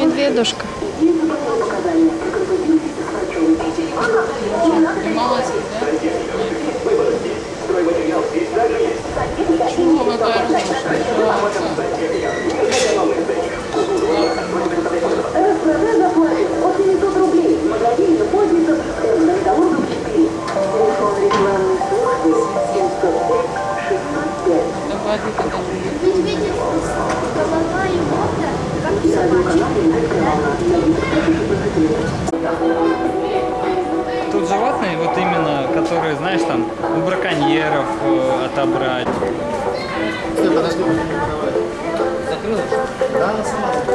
Медведушка. У браконьеров э, отобрать. Медведи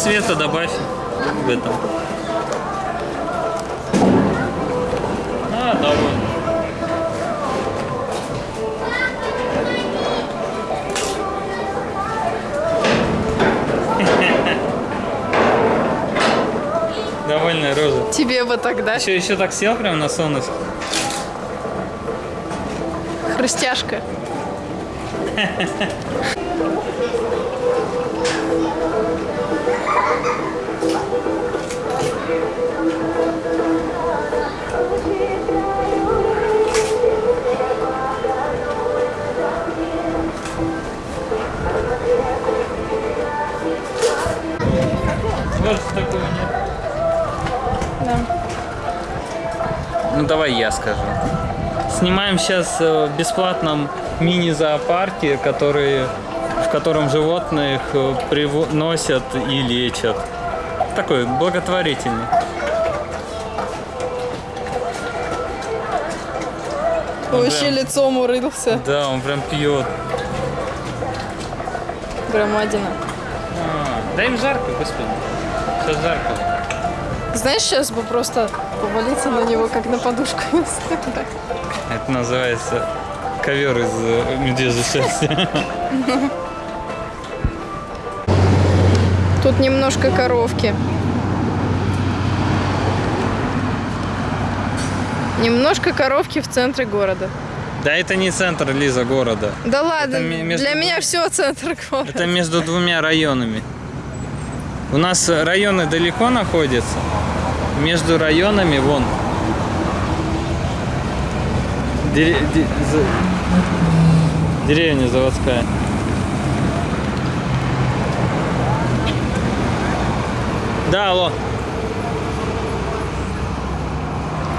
света добавь в этом. А, довольно. Довольная роза. Тебе бы тогда Еще, еще так сел прям на солнышко. хрустяшка. Больше такого нет. Да. Ну давай я скажу. Снимаем сейчас э, в бесплатном мини-зоопарке, который, в котором животных э, приносят и лечат. Такой благотворительный. Вообще лицом урылся. Да, он прям пьет. Громадина. А, да им жарко, господи. Сейчас жарко. Знаешь, сейчас бы просто повалиться на него, как на подушку. Это называется ковер из э, медвежьей шерсти. Тут немножко коровки. Немножко коровки в центре города. Да это не центр, Лиза, города. Да ладно, между для меня все центр города. Это между двумя районами. У нас районы далеко находятся. Между районами вон. Дере- де- за- Деревня заводская. Да, алло.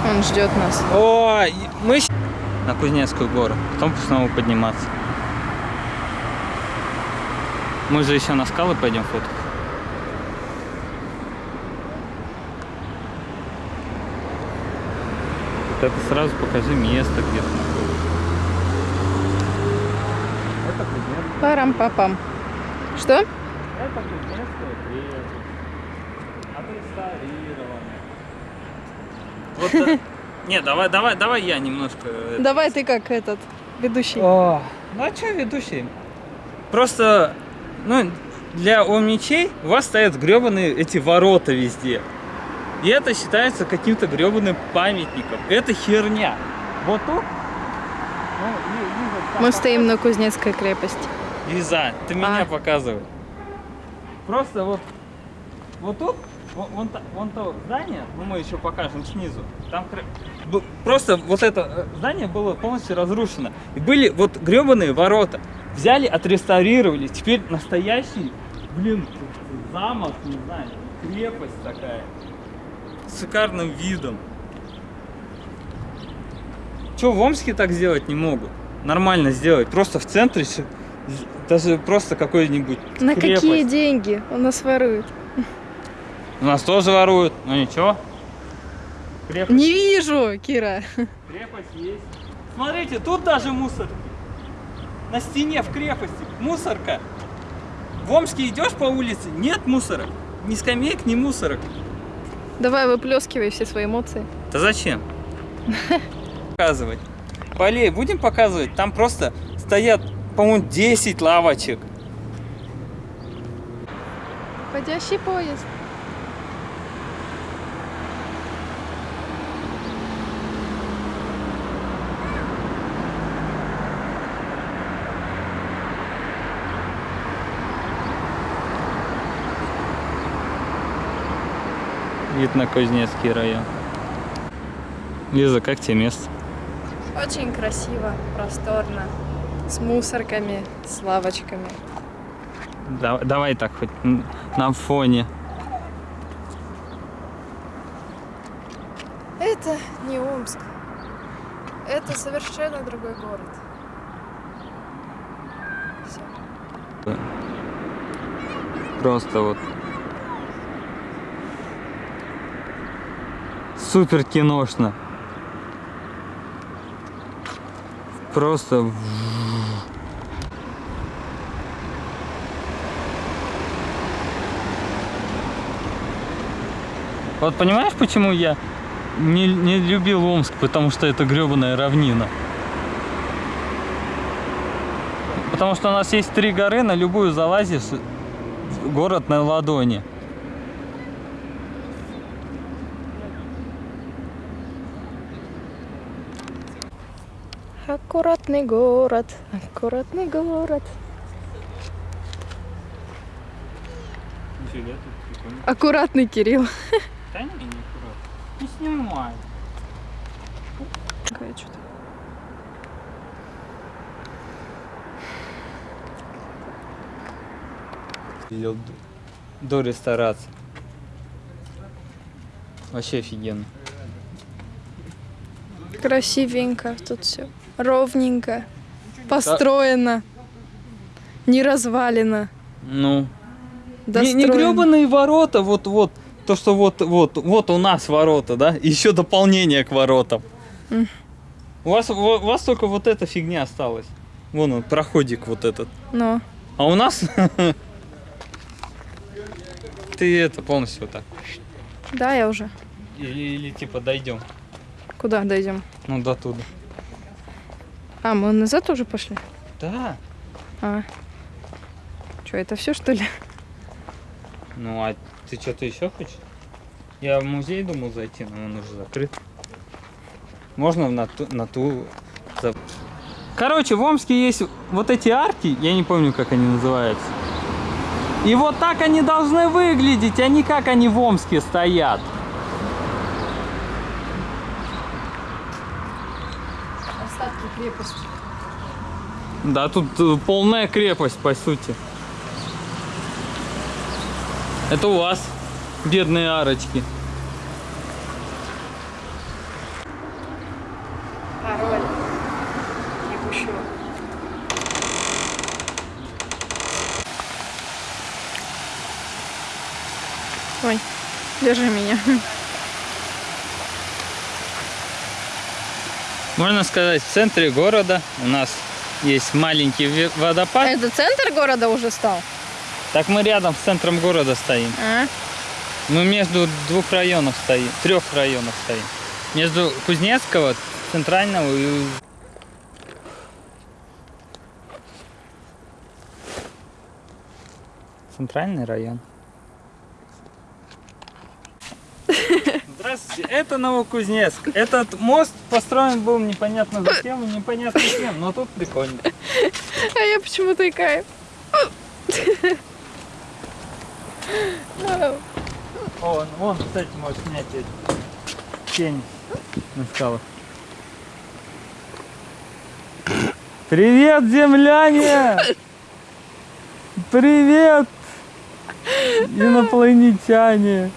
Он ждет нас. О, мы на Кузнецкую гору, потом снова подниматься. Мы же еще на скалы пойдем фото. Вот это сразу покажи место, где ты находишься. Это Кузнецкая, Парам-папам. Что? это Кузнецкая крепость. Вот, не, давай, давай, давай я немножко. Давай ты как этот ведущий. О, ну а что ведущий? Просто, ну, для омничей у вас стоят гребаные эти ворота везде. И это считается каким-то гребаным памятником. Это херня. Вот тут... Ну, Лиза, там Мы стоим на Кузнецкой крепости. Лиза, ты меня А. показывай. Просто вот, вот тут, вон, вон, то здание, ну мы еще покажем снизу. Там просто вот это э, здание было полностью разрушено. И были вот гребаные ворота. Взяли, отреставрировали. Теперь настоящий, блин, замок, не знаю, крепость такая. С шикарным видом. Че, в Омске так сделать не могут? Нормально сделать. Просто в центре, даже просто какой-нибудь На крепость. какие деньги? У нас воруют. У нас тоже воруют, но ничего. Крепость, Не вижу, Кира. крепость есть. Смотрите, тут даже мусор. На стене в крепости мусорка. В Омске идешь по улице, нет мусора. Ни скамеек, ни мусорок. Давай выплескивай все свои эмоции. Да зачем? Показывать. Полей будем показывать? Там просто стоят, по-моему, 10 лавочек. Ходящий поезд. Вид на Кузнецкий район. Лиза, как тебе место? Очень красиво, просторно. С мусорками, с лавочками. Да- давай так хоть на фоне. Это не Омск. Это совершенно другой город. Всё. Просто вот. Супер киношно. Просто. Вот понимаешь, почему я не, не любил Омск? Потому что это гребаная равнина. Потому что у нас есть три горы, на любую залазишь, город на ладони. Аккуратный город, аккуратный город. Аккуратный Кирилл. Да не, не аккуратно. Не снимай. Какая что-то. Видел д- до ресторации. Вообще офигенно. Красивенько тут все. Ровненько. Построено. Не развалено. Ну, не, Достроено. не гребаные ворота, вот, вот, то, что вот, вот, у нас ворота, да, еще дополнение к воротам. У вас, у вас только вот эта фигня осталась. Вон он, проходик вот этот. Но. А у нас ты это полностью вот так. Да, я уже. Или, или типа дойдем. Куда дойдем? Ну до туда. А, мы назад уже пошли? Да. А. Что, это все что ли? Ну а ты что-то еще хочешь? Я в музей думал зайти, но он уже закрыт. Можно на ту, на ту. за- Короче, в Омске есть вот эти арки, я не помню, как они называются. И вот так они должны выглядеть, а не как они в Омске стоят. Крепости. Да, тут э, полная крепость, по сути. Это у вас бедные арочки. Пароль. Не пущу. Ой, держи меня. Можно сказать, в центре города у нас есть маленький водопад. Это центр города уже стал? Так мы рядом с центром города стоим. А? Мы между двух районов стоим, трех районов стоим. Между Кузнецкого, центрального и... Центральный район. Здравствуйте, это Новокузнецк. Этот мост построен был непонятно зачем и непонятно кем, но тут прикольно. А я почему-то икаю. Ну, О, вон, кстати, можешь снять тень на скалах. Привет, земляне! Привет, инопланетяне!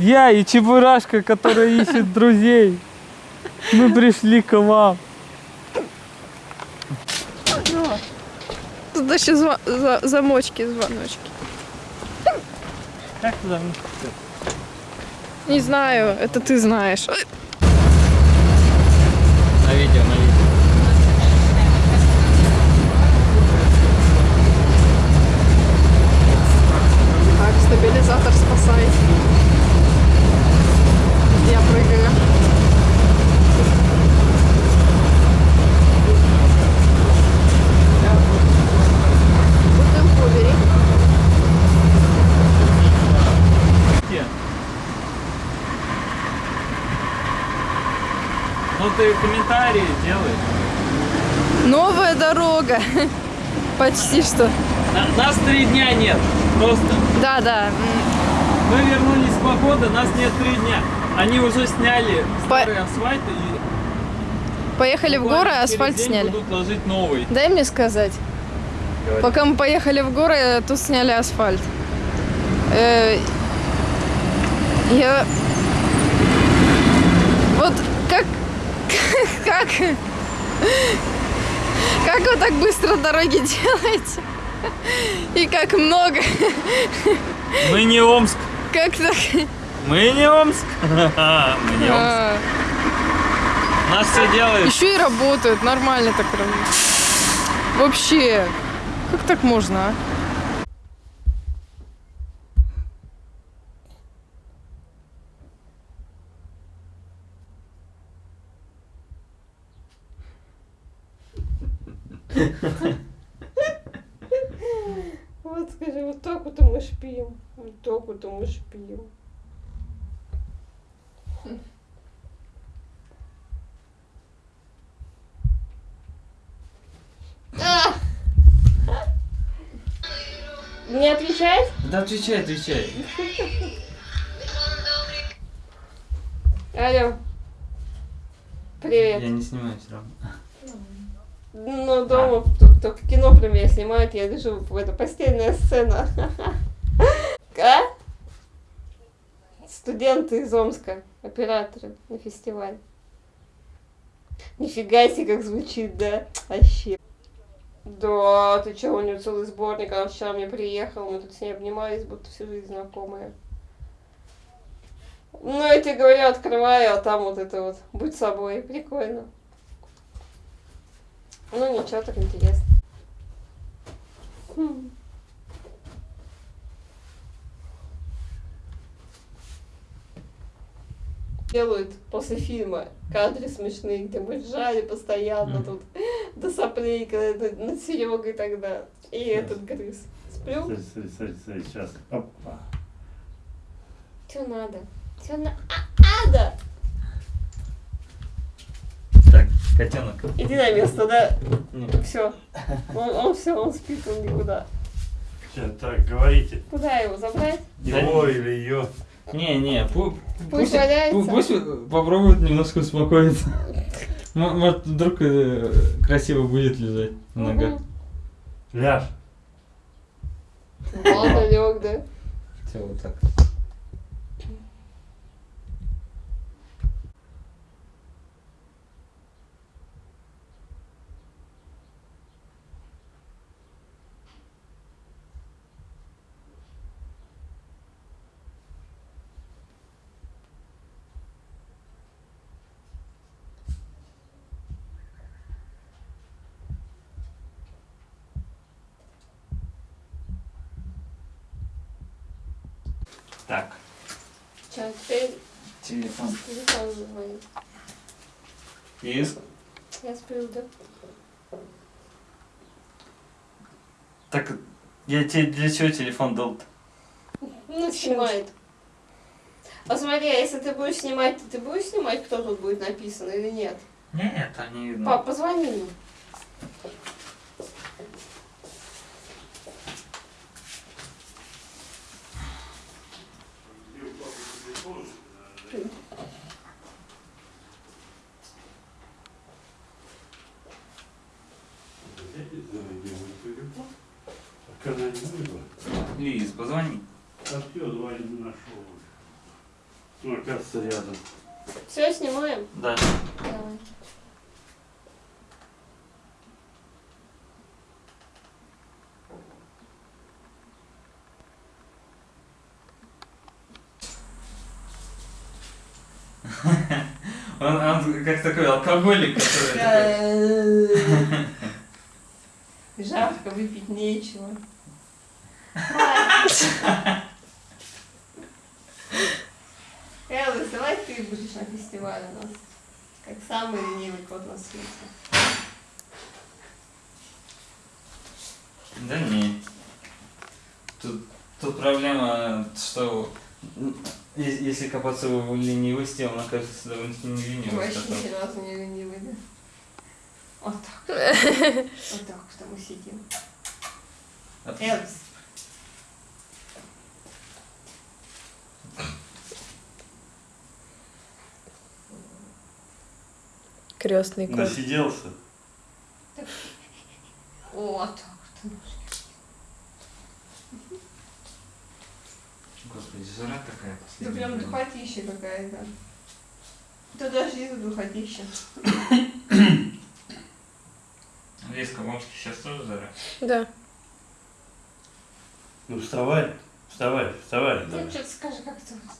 Я и Чебурашка, который ищет друзей. Мы пришли к вам. Тут еще зва- за- замочки, звоночки. Как туда? Не знаю, это ты знаешь. На видео, на видео. Почти что. На- нас три дня нет. Просто. Да, да. Мы вернулись с похода, нас нет три дня. Они уже сняли По- старый асфальт и Поехали в горы, асфальт сняли. будут ложить новый. Дай мне сказать. Говори. Пока мы поехали в горы, тут сняли асфальт. Э, Я... Вот как... Как... Как вы так быстро дороги делаете? И как много. Мы не Омск. Как так? Мы не Омск. Мы не Омск. А, Нас все делает. Еще и работают, нормально так работают. Вообще, как так можно, а? Вот скажи, вот так вот мы шпим. Вот так вот мы шпим. Не отвечать? Да отвечай, отвечай. Алло. Привет. Я не снимаю все равно. Ну, дома только кино про меня снимают, я лежу в это постельная сцена. А? Студенты из Омска, операторы на фестиваль. Нифига себе, как звучит, да? Вообще. Да, ты чё, у него целый сборник, она вчера мне приехала, мы тут с ней обнимались, будто всю жизнь знакомые. Ну, я тебе говорю, открываю, а там вот это вот, будь собой, прикольно. Ну ничего, так интересно. Хм. Делают после фильма кадры смешные, где мы ржали постоянно Мгм. тут до соплей, когда над- над Серегой тогда. И этот грыз. Сплю? Сейчас. Опа. Что надо? Что на... а, надо? Так, котенок. Иди на место, да? Нет. Все. Он, он все, он спит, он никуда. Сейчас, так, говорите. Куда его забрать? Его или ее. Не, не, пу- Пусть валяется. пу- пусть попробует немножко успокоиться. Может, вдруг э, красиво будет лежать ногах. Мгм. Ляж. Ладно, лег, да? Все, вот так. Так, телефон. телефон звонит. Есть? Я сплю, да? Так, я тебе для чего телефон дал-то? Ну, снимает. Посмотри, а если ты будешь снимать, то ты будешь снимать, кто тут будет написан или нет? Нет, не видно. Пап, позвони Лиз, позвони. А все, звонит, не нашел. Ну, оказывается, рядом. Все, снимаем? Да. Давай. Он, он как такой алкоголик, который такой... Жарко, выпить нечего. Элвис, давай ты будешь на фестивале у нас. Как самый ленивый кот на свете. Да не. Тут, тут проблема, что если копаться в ленивости, он окажется довольно-таки не ленивым. Вообще ни разу не ленивый, да? Вот так. Вот так что мы сидим. Крестный кот. Насиделся. Вот так вот. Господи, жара такая Это последняя. прям духотища какая-то. Это даже из духотища. Леска, в Омске сейчас тоже жара? Да. Ну вставай, вставай, вставай. Ну, давай. что-то скажи, как это у вас?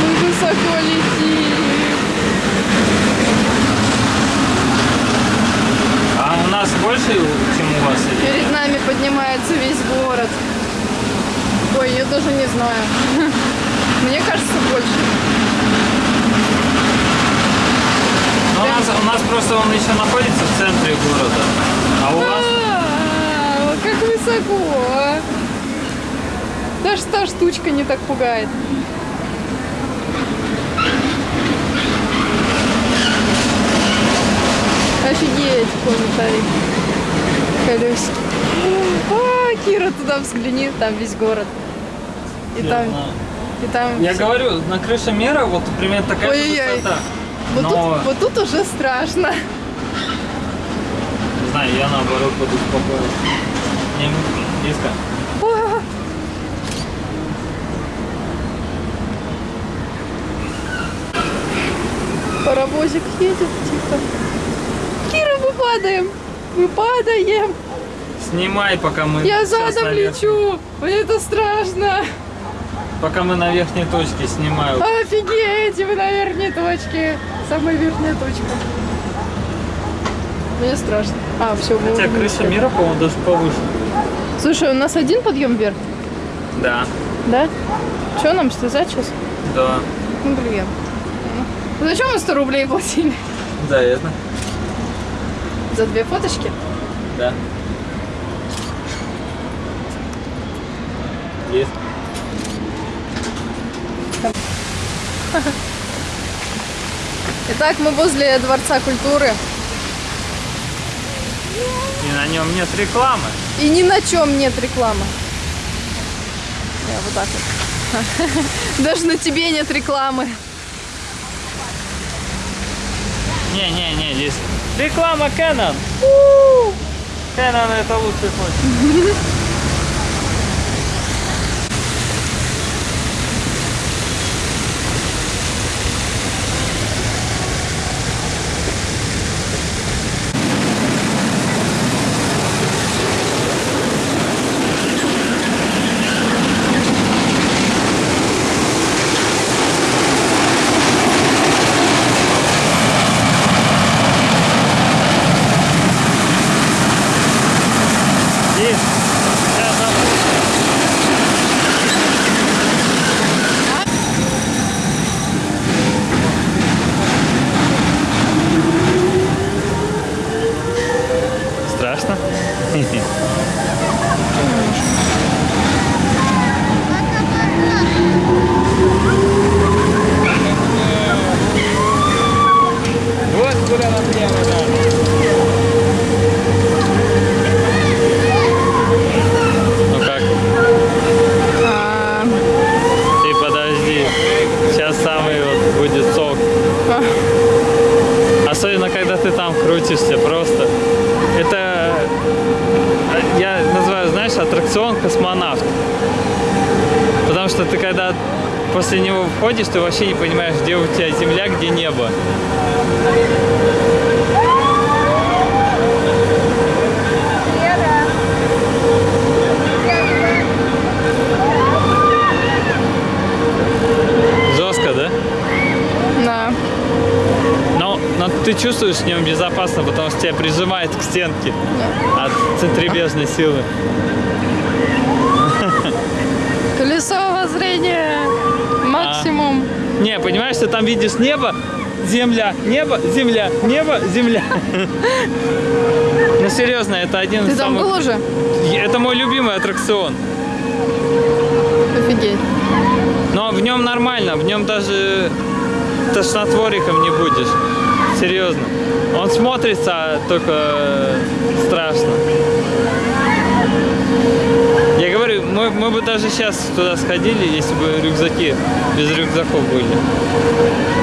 Мы высоко летим. А у нас больше, чем у вас? или? Перед нами поднимается весь город. Ой, я даже не знаю. Мне кажется, больше. Ну, у, нас, у нас просто он еще находится в центре города. А у вас? А, Как высоко. а. Даже та штучка не так пугает. Офигеть, комментарий. Колесики. А, Кира, туда взгляни, там весь город. И там, и там. Я всё. говорю, на крыше мера вот примерно такая же Ой-ой-ой. высота. Вот, Но, тут, вот тут уже страшно. не знаю, я наоборот буду спокоен. Не, Лизка, А. Паровозик едет тихо. Кира, мы падаем. Мы падаем. снимай, пока мы Я задом лечу. Мне это страшно. Пока мы на верхней точке снимаю. Офигеть, вы на верхней точке. Самая верхняя точка. Мне страшно. А, все, Хотя уже крыша мира, по-моему, даже повыше. Слушай, у нас один подъем вверх, Да, да? Что нам слезать сейчас? да. Ну, блин. Ну, Зачем мы 100 рублей платили? Да, это. За две фоточки? Да. Есть. Итак, мы возле Дворца культуры. И на нем нет рекламы. И ни на чем нет рекламы. Я вот так вот. Даже на тебе нет рекламы. Не-не-не, здесь реклама Canon. Canon это лучший случай. Здесь Особенно, когда ты там крутишься просто. Это, э, я называю, знаешь, аттракцион космонавт. Потому что ты когда после него входишь, ты вообще не понимаешь, где у тебя земля, где небо. Жестко, да? Да. Но, но ты чувствуешь в нем безопасно, потому что тебя прижимает к стенке от центрибежной силы. Колесо воззрения максимум. Не, понимаешь, ты там видишь небо, земля, небо, земля, небо, земля. Ну серьезно, это один Ты из там самых... был уже? Это мой любимый аттракцион. Офигеть. Но в нем нормально, в нем даже тошнотвориком не будешь. Серьезно. Он смотрится только страшно. Я говорю, мы, мы бы даже сейчас туда сходили, если бы рюкзаки без рюкзаков были.